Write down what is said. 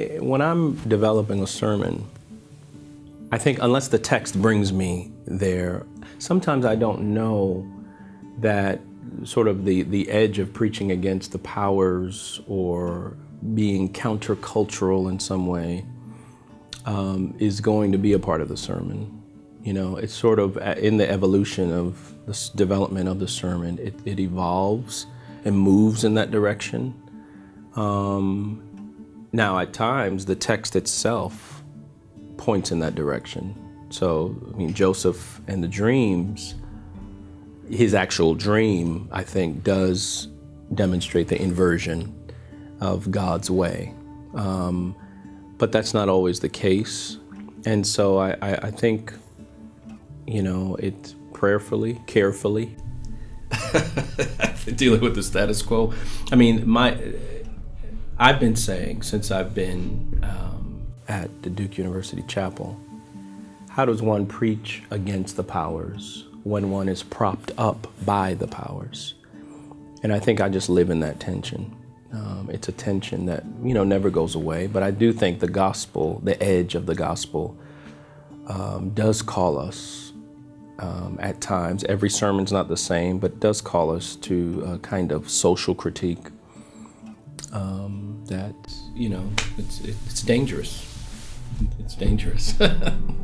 eh, when I'm developing a sermon, I think unless the text brings me there, sometimes I don't know that sort of the, the edge of preaching against the powers or being countercultural in some way um, is going to be a part of the sermon. You know, it's sort of uh, in the evolution of this development of the sermon, it, it evolves and moves in that direction. Um, now, at times, the text itself points in that direction. So, I mean, Joseph and the dreams, his actual dream, I think, does demonstrate the inversion of God's way. Um, but that's not always the case. And so I, I, I think, you know, it prayerfully, carefully, dealing with the status quo. I mean, my, I've been saying since I've been um, at the Duke University Chapel, how does one preach against the powers when one is propped up by the powers? And I think I just live in that tension. Um, it's a tension that you know never goes away. But I do think the gospel, the edge of the gospel, um, does call us um, at times. Every sermon's not the same, but does call us to a kind of social critique. That you know, it's it's dangerous. It's dangerous.